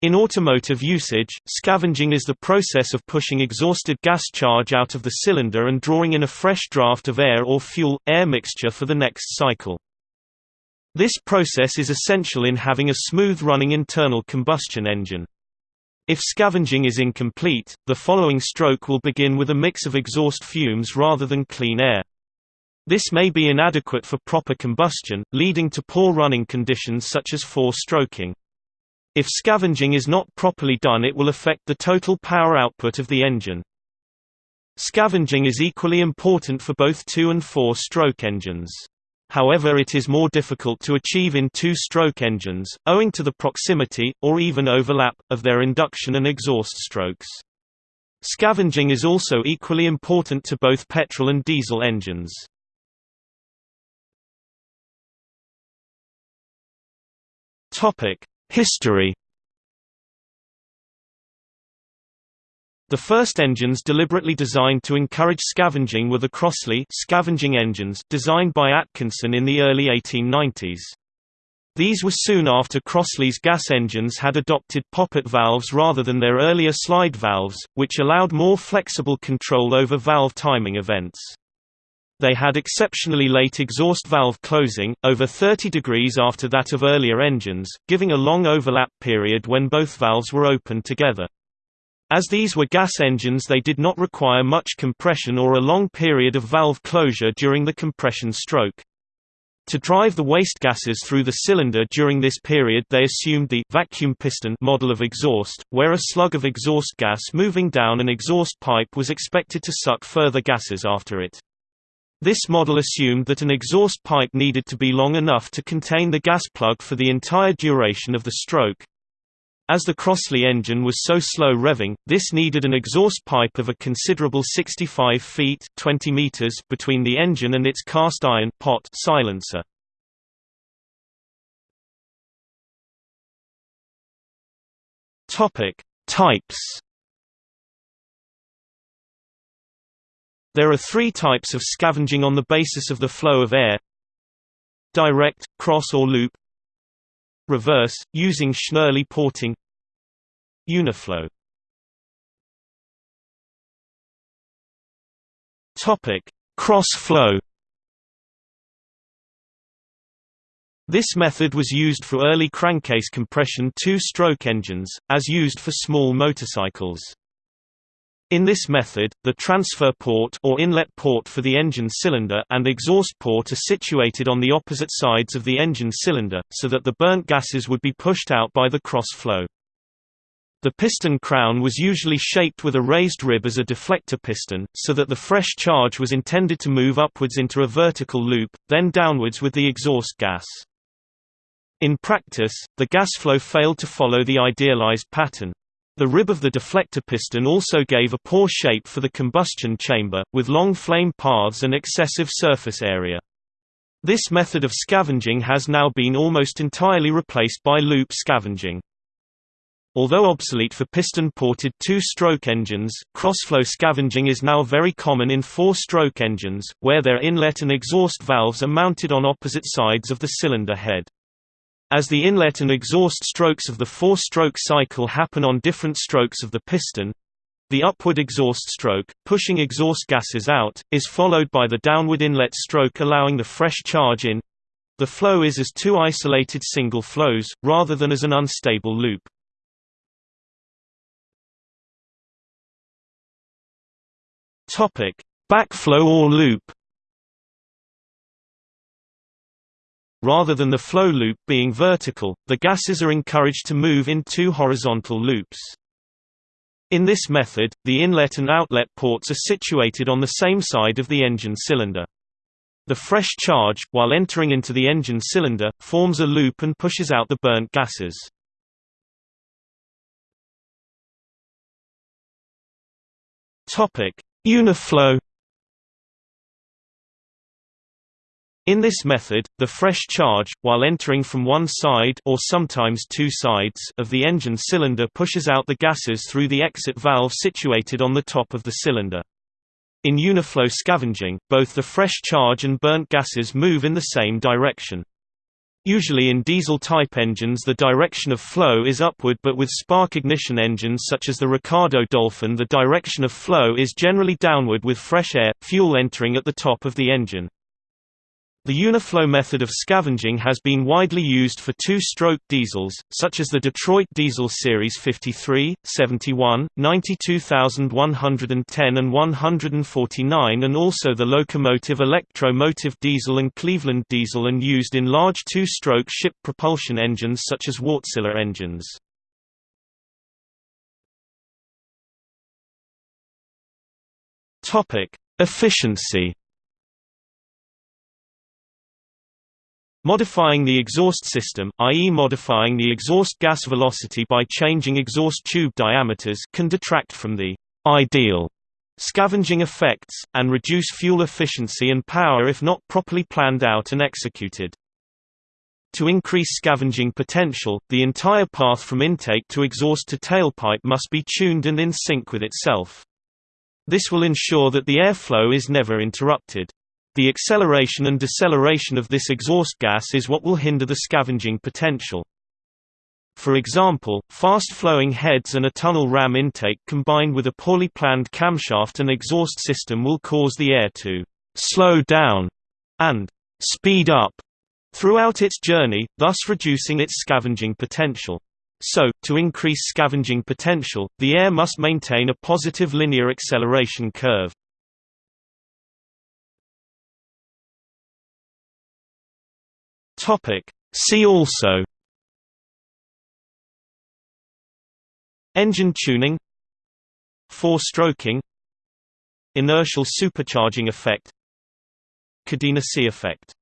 In automotive usage, scavenging is the process of pushing exhausted gas charge out of the cylinder and drawing in a fresh draft of air or fuel-air mixture for the next cycle. This process is essential in having a smooth-running internal combustion engine. If scavenging is incomplete, the following stroke will begin with a mix of exhaust fumes rather than clean air. This may be inadequate for proper combustion, leading to poor running conditions such as four-stroking. If scavenging is not properly done it will affect the total power output of the engine. Scavenging is equally important for both two- and four-stroke engines. However it is more difficult to achieve in two-stroke engines, owing to the proximity, or even overlap, of their induction and exhaust strokes. Scavenging is also equally important to both petrol and diesel engines. History The first engines deliberately designed to encourage scavenging were the Crossley scavenging engines designed by Atkinson in the early 1890s. These were soon after Crossley's gas engines had adopted poppet valves rather than their earlier slide valves, which allowed more flexible control over valve timing events. They had exceptionally late exhaust valve closing, over 30 degrees after that of earlier engines, giving a long overlap period when both valves were open together. As these were gas engines they did not require much compression or a long period of valve closure during the compression stroke. To drive the waste gases through the cylinder during this period they assumed the vacuum piston model of exhaust, where a slug of exhaust gas moving down an exhaust pipe was expected to suck further gases after it. This model assumed that an exhaust pipe needed to be long enough to contain the gas plug for the entire duration of the stroke. As the Crossley engine was so slow revving, this needed an exhaust pipe of a considerable 65 feet 20 meters between the engine and its cast iron pot silencer. Types. There are three types of scavenging on the basis of the flow of air. Direct, cross or loop. Reverse, using Schnürle porting. Uniflow. Cross-flow This method was used for early crankcase compression two-stroke engines, as used for small motorcycles. In this method, the transfer port or inlet port for the engine cylinder and exhaust port are situated on the opposite sides of the engine cylinder, so that the burnt gases would be pushed out by the cross-flow. The piston crown was usually shaped with a raised rib as a deflector piston, so that the fresh charge was intended to move upwards into a vertical loop, then downwards with the exhaust gas. In practice, the gas flow failed to follow the idealized pattern. The rib of the deflector piston also gave a poor shape for the combustion chamber, with long flame paths and excessive surface area. This method of scavenging has now been almost entirely replaced by loop scavenging. Although obsolete for piston-ported two-stroke engines, crossflow scavenging is now very common in four-stroke engines, where their inlet and exhaust valves are mounted on opposite sides of the cylinder head. As the inlet and exhaust strokes of the four-stroke cycle happen on different strokes of the piston, the upward exhaust stroke, pushing exhaust gases out, is followed by the downward inlet stroke allowing the fresh charge in. The flow is as two isolated single flows, rather than as an unstable loop. Backflow or loop Rather than the flow loop being vertical, the gases are encouraged to move in two horizontal loops. In this method, the inlet and outlet ports are situated on the same side of the engine cylinder. The fresh charge, while entering into the engine cylinder, forms a loop and pushes out the burnt gases. Uniflow In this method, the fresh charge, while entering from one side or sometimes two sides of the engine cylinder pushes out the gases through the exit valve situated on the top of the cylinder. In uniflow scavenging, both the fresh charge and burnt gases move in the same direction. Usually in diesel-type engines the direction of flow is upward but with spark-ignition engines such as the Ricardo Dolphin the direction of flow is generally downward with fresh air, fuel entering at the top of the engine. The Uniflow method of scavenging has been widely used for two-stroke diesels, such as the Detroit Diesel Series 53, 71, 92110 and 149 and also the locomotive Electro-Motive diesel and Cleveland diesel and used in large two-stroke ship propulsion engines such as Wärtsilä engines. Efficiency Modifying the exhaust system, i.e. modifying the exhaust gas velocity by changing exhaust tube diameters can detract from the ideal scavenging effects, and reduce fuel efficiency and power if not properly planned out and executed. To increase scavenging potential, the entire path from intake to exhaust to tailpipe must be tuned and in sync with itself. This will ensure that the airflow is never interrupted. The acceleration and deceleration of this exhaust gas is what will hinder the scavenging potential. For example, fast-flowing heads and a tunnel ram intake combined with a poorly planned camshaft and exhaust system will cause the air to «slow down» and «speed up» throughout its journey, thus reducing its scavenging potential. So, to increase scavenging potential, the air must maintain a positive linear acceleration curve. Topic. See also. Engine tuning. Four-stroking. Inertial supercharging effect. Kadenacy effect